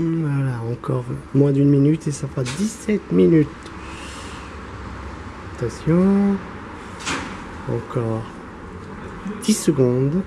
Voilà, encore moins d'une minute et ça fera 17 minutes. Attention. Encore 10 secondes.